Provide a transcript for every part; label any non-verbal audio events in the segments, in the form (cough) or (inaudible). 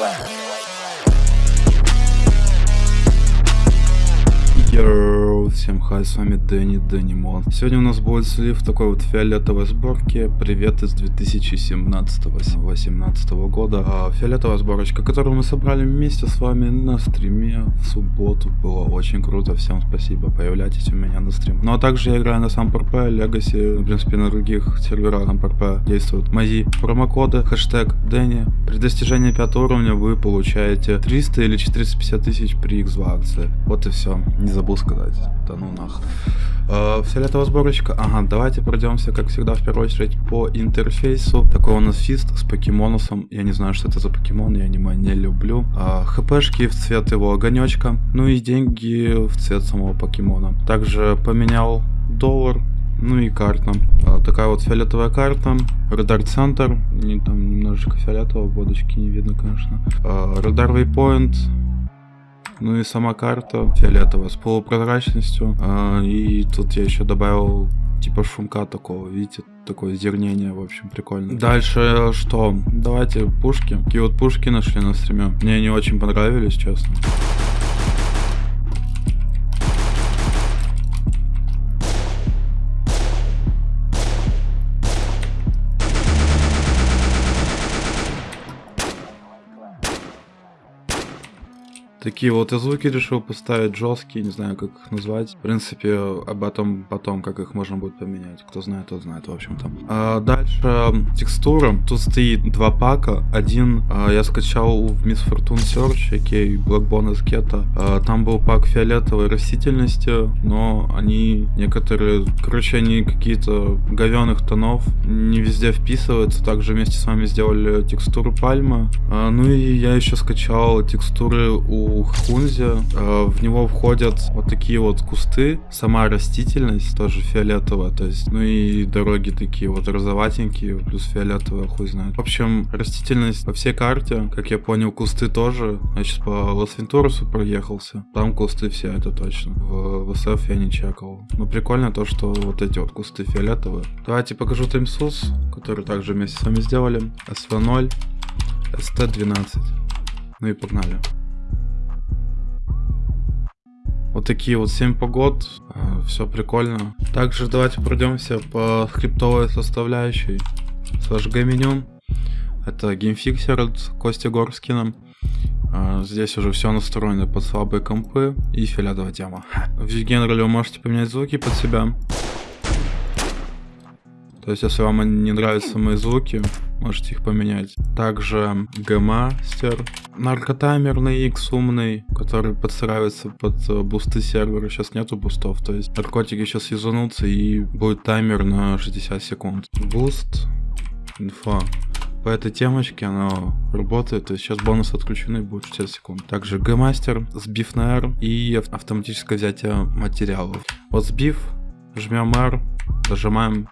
club. Всем хай, с вами Дэнни Дэннимон. Сегодня у нас будет слив такой вот фиолетовой сборки. Привет из 2017-18 года. А, фиолетовая сборочка, которую мы собрали вместе с вами на стриме в субботу. Было очень круто, всем спасибо, появляйтесь у меня на стрим. Ну а также я играю на сам ПРП, Legacy, в принципе на других серверах на ПРП действуют мои промокоды, хэштег Дэнни. При достижении 5 уровня вы получаете 300 или 450 тысяч при X акции. Вот и все, не забыл сказать. Да ну нах. Э, фиолетовая сборочка. Ага, давайте пройдемся, как всегда, в первую очередь по интерфейсу. Такой у нас фист с покемонусом. Я не знаю, что это за покемон, я аниме не люблю. Э, хпшки в цвет его огонечка. Ну и деньги в цвет самого покемона. Также поменял доллар ну и карта. А, такая вот фиолетовая карта. Радар центр. Не, там немножечко фиолетового, водочки не видно, конечно. А, радар waypoint. Ну и сама карта фиолетовая с полупрозрачностью. А, и тут я еще добавил типа шумка такого, видите, такое зернение, в общем, прикольно. Дальше что? Давайте пушки. Такие вот пушки нашли на стриме. Мне они очень понравились, честно. Такие вот и звуки решил поставить жесткие, не знаю, как их назвать. В принципе, об этом потом, как их можно будет поменять. Кто знает, тот знает, в общем-то. А дальше текстура. Тут стоит два пака. Один а, я скачал в Miss Fortune Search, окей, Black Bonus Ghetto. А, там был пак фиолетовой растительности, но они некоторые, короче, они какие-то говёных тонов, не везде вписываются. Также вместе с вами сделали текстуру пальмы. А, ну и я еще скачал текстуры у у Хунзи. Э, в него входят вот такие вот кусты, сама растительность тоже фиолетовая, то есть, ну и дороги такие вот розоватенькие, плюс фиолетовая, хуй знает. В общем, растительность по всей карте, как я понял, кусты тоже. Я сейчас по Лас-Вентурусу проехался, там кусты все, это точно. В СФ я не чекал. Но прикольно то, что вот эти вот кусты фиолетовые. Давайте покажу timecyc, который также вместе с вами сделали. SW0, ST12. Ну и погнали. Вот такие вот 7 погод, э, все прикольно. Также давайте пройдемся по скриптовой составляющей. Сожгай меню. Это геймфиксер от Кости Горскина. Э, здесь уже все настроено под слабые компы и фиолетовая тема. (laughs) В генерале вы можете поменять звуки под себя. То есть, если вам не нравятся мои звуки, можете их поменять. Также G-Master, наркотаймер на X умный, который подстраивается под э, бусты сервера. Сейчас нету бустов, то есть наркотики сейчас юзанутся и будет таймер на 60 секунд. Буст, инфа. По этой темочке она работает, то есть сейчас бонус отключены будет 60 секунд. Также G-Master, сбив на R и автоматическое взятие материалов. Вот сбив, жмем R, нажимаем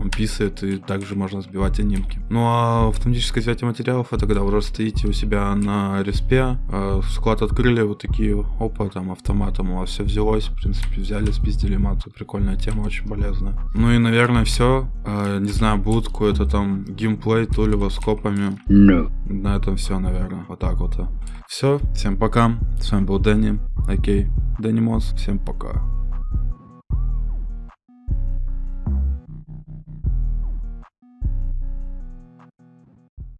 он писает, и также можно сбивать анимки. Ну а автоматическое взятие материалов, это когда вы стоите у себя на респе, э, склад открыли, вот такие, опа, там автоматом у вас все взялось, в принципе, взяли, спиздили мату, прикольная тема, очень полезная. Ну и, наверное, все. Э, не знаю, будет какой-то там геймплей, то ли с копами. No. На этом все, наверное, вот так вот. Все, всем пока, с вами был Дэнни, окей, Дэнни Мос, всем пока.